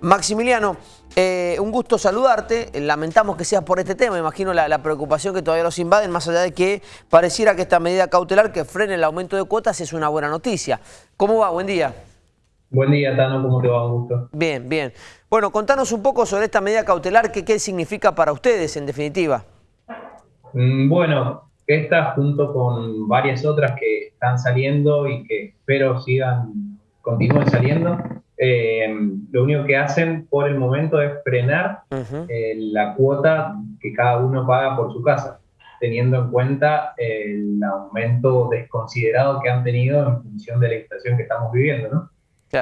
Maximiliano, eh, un gusto saludarte. Lamentamos que seas por este tema. Imagino la, preocupación que todavía los invaden, más allá de que pareciera que esta medida cautelar que frene el aumento de cuotas es una buena noticia. ¿Cómo va? Buen día. Buen día, Tano. ¿Cómo te va? Un gusto. Bien, bien. Bueno, contanos un poco sobre esta medida cautelar, qué significa para ustedes, en definitiva. Mm, bueno, esta junto con varias otras que están saliendo y que espero sigan, continúen saliendo, eh, lo único que hacen por el momento es frenar eh, la cuota que cada uno paga por su casa, teniendo en cuenta el aumento desconsiderado que han tenido en función de la inflación que estamos viviendo, ¿no?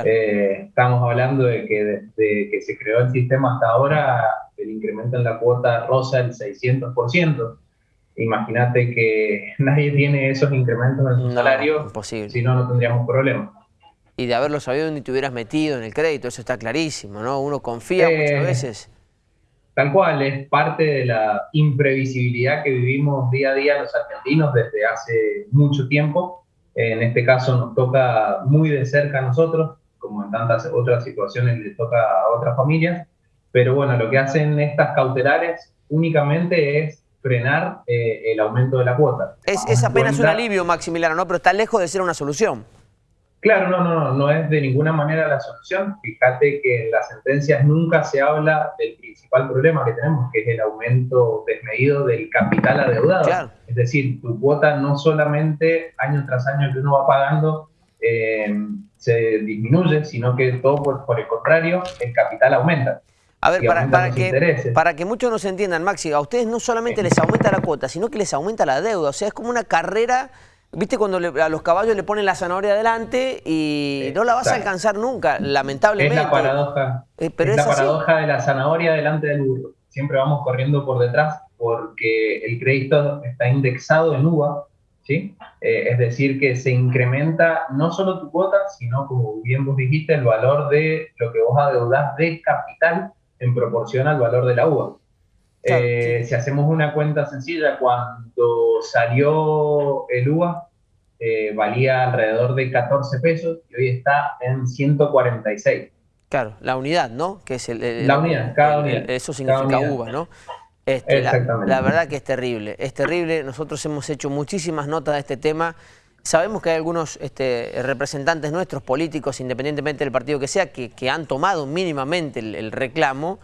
Eh, estamos hablando de que desde que se creó el sistema hasta ahora, el incremento en la cuota rosa el 600%. Imagínate que nadie tiene esos incrementos en su salario, si no, no tendríamos problemas y de haberlo sabido ni te hubieras metido en el crédito, eso está clarísimo, ¿no? Uno confía muchas eh, veces. Tal cual, es parte de la imprevisibilidad que vivimos día a día los argentinos desde hace mucho tiempo. En este caso nos toca muy de cerca a nosotros, como en tantas otras situaciones le toca a otras familias. Pero bueno, lo que hacen estas cautelares únicamente es frenar eh, el aumento de la cuota. Es, es apenas un alivio, Maximiliano, ¿no? Pero está lejos de ser una solución. Claro, no, no, no es de ninguna manera la solución. Fíjate que en las sentencias nunca se habla del principal problema que tenemos, que es el aumento desmedido del capital adeudado. Es decir, tu cuota no solamente año tras año que uno va pagando eh, se disminuye, sino que todo por, el contrario, el capital aumenta. A ver, para, para que, para que muchos nos entiendan, Maxi, a ustedes no solamente les aumenta la cuota, sino que les aumenta la deuda. O sea, es como una carrera ¿Viste cuando a los caballos le ponen la zanahoria adelante y no la vas a alcanzar nunca, lamentablemente? Es la paradoja, eh, es la paradoja de la zanahoria delante del burro. Siempre vamos corriendo por detrás porque el crédito está indexado en UVA, ¿sí? Eh, es decir, que se incrementa no solo tu cuota, sino, como bien vos dijiste, el valor de lo que vos adeudás de capital en proporción al valor de la UVA. Eh, si hacemos una cuenta sencilla, cuando salió el UVA, eh, valía alrededor de 14 pesos y hoy está en 146. Claro, la unidad, ¿no? Que es el, la unidad, cada unidad. Eso significa UVA, ¿no? Este, Exactamente. La, verdad que es terrible, es terrible. Nosotros hemos hecho muchísimas notas de este tema. Sabemos que hay algunos este, representantes nuestros, políticos, independientemente del partido que sea, que, han tomado mínimamente el reclamo.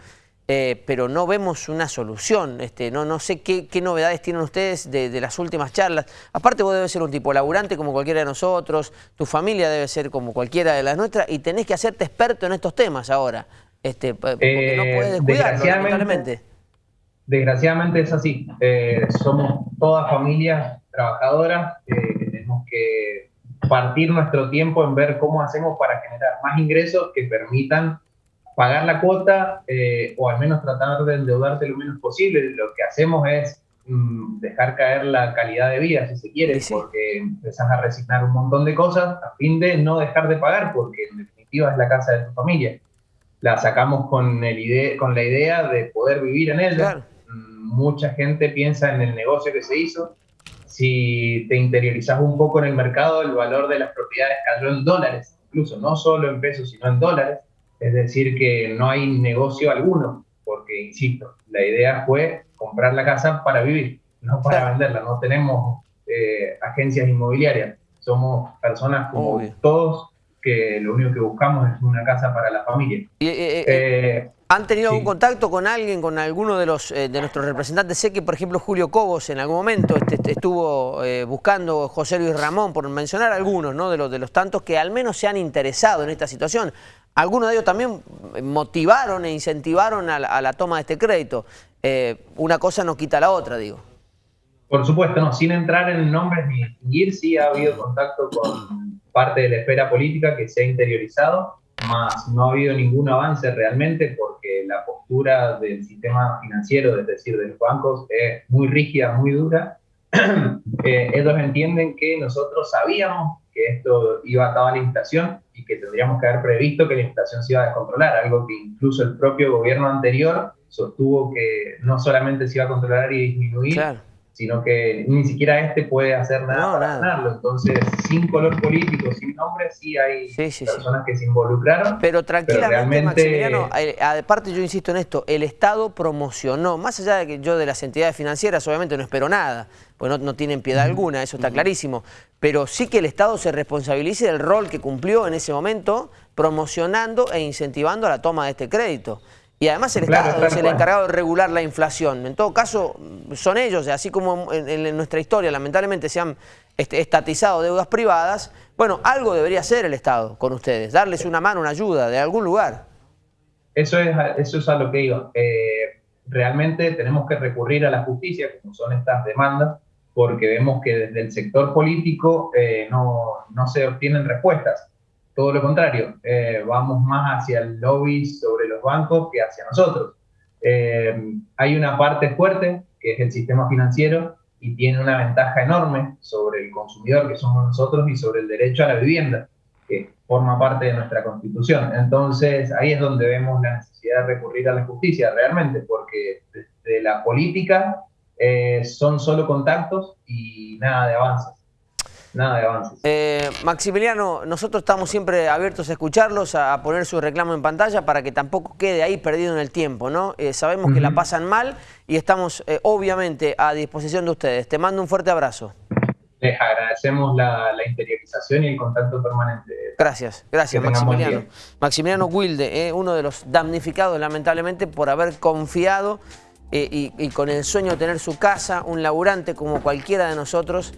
Eh, pero no vemos una solución. Este, no, no sé qué, novedades tienen ustedes de, las últimas charlas. Aparte vos debes ser un tipo laburante como cualquiera de nosotros, tu familia debe ser como cualquiera de las nuestras y tenés que hacerte experto en estos temas ahora, este, porque no eh, puedes descuidarlo, lamentablemente. Desgraciadamente es así. Eh, somos todas familias trabajadoras que tenemos que partir nuestro tiempo en ver cómo hacemos para generar más ingresos que permitan pagar la cuota eh, o al menos tratar de endeudarte lo menos posible. Lo que hacemos es mm, dejar caer la calidad de vida, si se quiere, porque empezás a resignar un montón de cosas a fin de no dejar de pagar, porque en definitiva es la casa de tu familia. La sacamos con, el con la idea de poder vivir en ella. Mm, mucha gente piensa en el negocio que se hizo. Si te interiorizas un poco en el mercado, el valor de las propiedades cayó en dólares, incluso no solo en pesos, sino en dólares. Es decir, que no hay negocio alguno, porque, insisto, la idea fue comprar la casa para vivir, no para venderla. No tenemos eh, agencias inmobiliarias, somos personas como todos que lo único que buscamos es una casa para la familia. Eh, eh, ¿Han tenido algún contacto con alguien, con alguno de los de nuestros representantes? Sé que, por ejemplo, Julio Cobos en algún momento este, este estuvo buscando José Luis Ramón, por mencionar algunos ¿no? de, los, de los tantos que al menos se han interesado en esta situación algunos de ellos también motivaron e incentivaron a la, toma de este crédito. Eh, una cosa no quita la otra, digo. Por supuesto, no, sin entrar en nombres ni distinguir, sí ha habido contacto con parte de la esfera política que se ha interiorizado, más no ha habido ningún avance realmente porque la postura del sistema financiero, es decir, de los bancos, es muy rígida, muy dura. Eh, ellos entienden que nosotros sabíamos que esto iba a la inflación y que tendríamos que haber previsto que la inflación se iba a descontrolar, algo que incluso el propio gobierno anterior sostuvo que no solamente se iba a controlar y disminuir, sino que ni siquiera este puede hacer nada para ganarlo. Entonces, sin color político, sin nombre, sí hay personas que se involucraron. Pero tranquilamente, Maximiliano, eh, aparte yo insisto en esto, el Estado promocionó, más allá de que yo de las entidades financieras obviamente no espero nada, pues no, tienen piedad alguna, eso está clarísimo, pero sí que el Estado se responsabilice del rol que cumplió en ese momento promocionando e incentivando la toma de este crédito. Y además el Estado es el encargado de regular la inflación. En todo caso, son ellos, así como en, nuestra historia lamentablemente se han este, estatizado deudas privadas, bueno, algo debería hacer el Estado con ustedes, darles una mano, una ayuda de algún lugar. Eso es, eso es a lo que digo. Eh, realmente tenemos que recurrir a la justicia, como son estas demandas, porque vemos que desde el sector político eh, no, no se obtienen respuestas todo lo contrario, eh, vamos más hacia el lobby sobre los bancos que hacia nosotros. Eh, hay una parte fuerte, que es el sistema financiero, y tiene una ventaja enorme sobre el consumidor, que somos nosotros, y sobre el derecho a la vivienda, que forma parte de nuestra constitución. Entonces, ahí es donde vemos la necesidad de recurrir a la justicia realmente, porque desde la política eh, son solo contactos y nada de avances nada de avances. Eh, Maximiliano, nosotros estamos siempre abiertos a escucharlos, a, poner su reclamo en pantalla para que tampoco quede ahí perdido en el tiempo, ¿no? Eh, sabemos que la pasan mal y estamos eh, obviamente a disposición de ustedes. Te mando un fuerte abrazo. Les agradecemos la, interiorización y el contacto permanente. Gracias, gracias Maximiliano. Maximiliano Wilde, uno de los damnificados lamentablemente por haber confiado y, y con el sueño de tener su casa, un laburante como cualquiera de nosotros,